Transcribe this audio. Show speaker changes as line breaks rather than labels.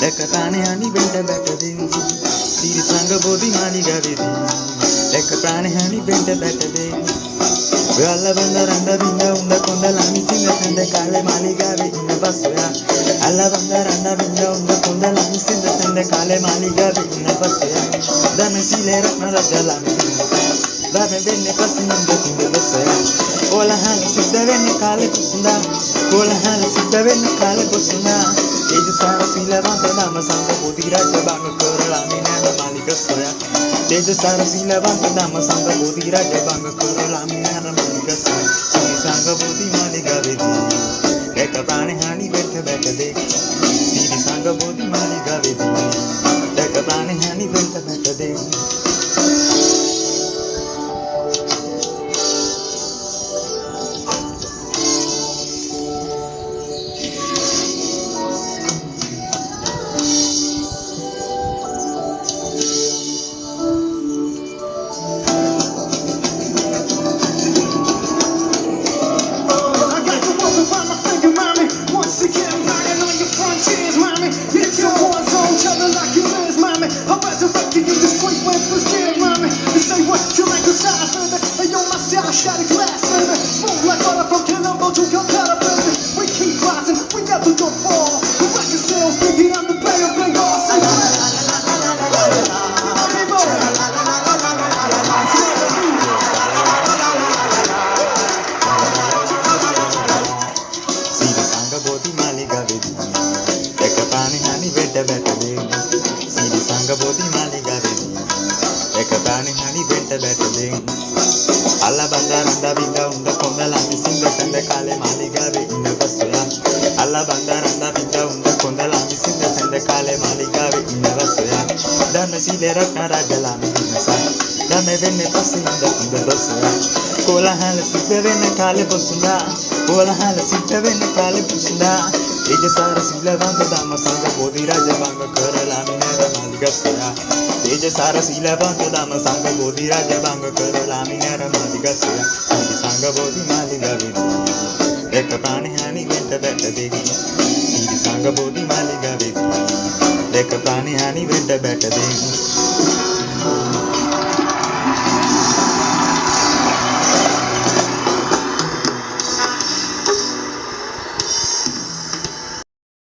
දැක ප්‍රාණයනි වෙන්ට බැටදෙන් සිරි සංග බෝධි මාලිගාවේදී දැක ප්‍රාණයනි වෙන්ට බැටදෙන් ඔයාල බඳ රඳ බිඳ උඳ කොඳ ළමි සිංහ සඳ කාලේ මාලිගාවේ ඉන්න බස්සයා. අල්ල බඳ රඳ බිඳ උඳ කොඳ ළමි සිංහ සඳ කාලේ මාලිගාවේ ඉන්න බස්සයා. දම සීලේ රත්න රජ ළමි දම වෙන්නේ පසින් දෙකින් බස්සයා. කොලහන් සිද්ධ වෙන්නේ කාලේ කුසුඳා. කොලහන් සිද්ධ වෙන්නේ කාලේ කුසුඳා ඒජ සාර සීලවන්ත නම සංඝ බෝධි රාජ බංග කරලා මිනන මාලික සොයා තේජ සාර සීලවන්ත නම සංඝ බෝධි රාජ බංග කරලා මිනන මාලික සොයා සී සංඝ බෝධි මාලික වේදී එක ප්‍රාණ හානි වෙත බැටදේ සී සංඝ බෝධි මාලික වේදී එක ප්‍රාණ හානි වෙත බැටදේ
I
ප්‍රාණහානි වෙඩ බැටදේ සීල සංඝ බෝධි මාලිගාවේදී එක ප්‍රාණහානි වෙඩ බැටදේ අල්ල බන්දාරන්දා බින්ද උන්ද කොඳලා මිසින්ද සඳ කාලේ මාලිගාවේ ඉන්න බස්සයා අල්ල බන්දාරන්දා බින්ද උන්ද කොඳලා මිසින්ද සඳ කාලේ මාලිගාවේ ඉන්න බස්සයා ධන සීල රත්න රාජලා මිදිනසා ධම වෙන්නේ පස්සේ ඉඳ උන්ද දොස්සයා කොලහල සිද්ධ වෙන්න කාලේ පොසුනා කොලහල සිද්ධ වෙන්න කාලේ පුසුනා තේජසාර සීලවන්ත ධම්ම සංඝ බෝධි රාජ භංග කරලා මිනර මාලිගස්සයා තේජසාර සීලවන්ත ධම්ම සංඝ බෝධි රාජ භංග කරලා මිනර මාලිගස්සයා සීල සංඝ බෝධි මාලිගාවේදී එක ප්‍රාණහානි වෙත බැට දෙවි. සීල සංඝ බෝධි මාලිගාවේදී එක ප්‍රාණහානි වෙත බැට දෙවි.